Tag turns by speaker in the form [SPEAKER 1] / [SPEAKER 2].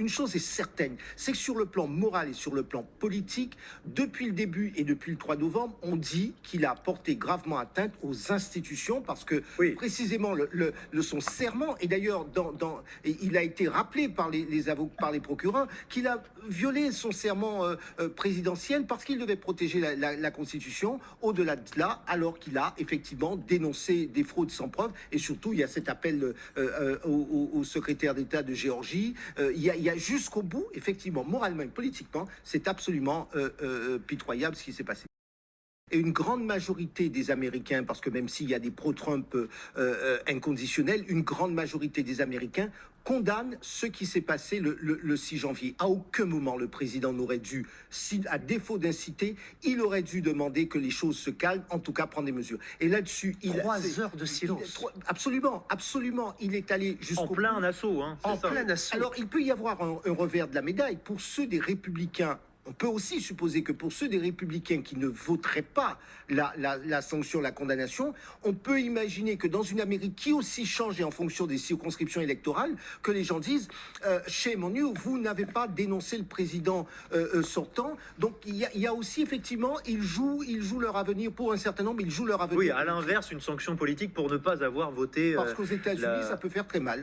[SPEAKER 1] une chose est certaine, c'est que sur le plan moral et sur le plan politique, depuis le début et depuis le 3 novembre, on dit qu'il a porté gravement atteinte aux institutions parce que précisément le, le, son serment, et d'ailleurs dans, dans, il a été rappelé par les, les avocats, par les procureurs, qu'il a violé son serment euh, euh, présidentiel parce qu'il devait protéger la, la, Constitution. Au-delà de cela, alors qu'il a effectivement dénoncé des fraudes sans preuve, et surtout il y a cet appel euh, au, au, secrétaire d'État de Géorgie, il y a, a jusqu'au bout, effectivement, moralement et politiquement, c'est absolument pitoyable ce qui s'est passé. Et une grande majorité des Américains, parce que même s'il y a des pro-Trump euh, inconditionnels, une grande majorité des Américains condamnent ce qui s'est passé le, le, le, 6 janvier. À aucun moment le président n'aurait dû, si, à défaut d'inciter, il aurait dû demander que les choses se calment, en tout cas prendre des mesures. Et là-dessus,
[SPEAKER 2] il trois heures de silence.
[SPEAKER 1] Il, absolument, absolument. Il est allé jusqu'au
[SPEAKER 3] en plein assaut. Hein,
[SPEAKER 1] en plein assaut. Alors il peut y avoir un, un revers de la médaille pour ceux des républicains on peut aussi supposer que pour ceux des républicains qui ne voteraient pas la, la, sanction, la condamnation, on peut imaginer que dans une Amérique qui aussi change en fonction des circonscriptions électorales, que les gens disent euh, chez Monu, vous n'avez pas dénoncé le président euh, euh, sortant. Donc il y, a, il y, a, aussi effectivement, ils jouent, ils jouent leur avenir pour un certain nombre, ils jouent leur avenir.
[SPEAKER 3] Oui, à l'inverse, une sanction politique pour ne pas avoir voté.
[SPEAKER 1] Parce qu'aux États-Unis, ça peut faire très mal.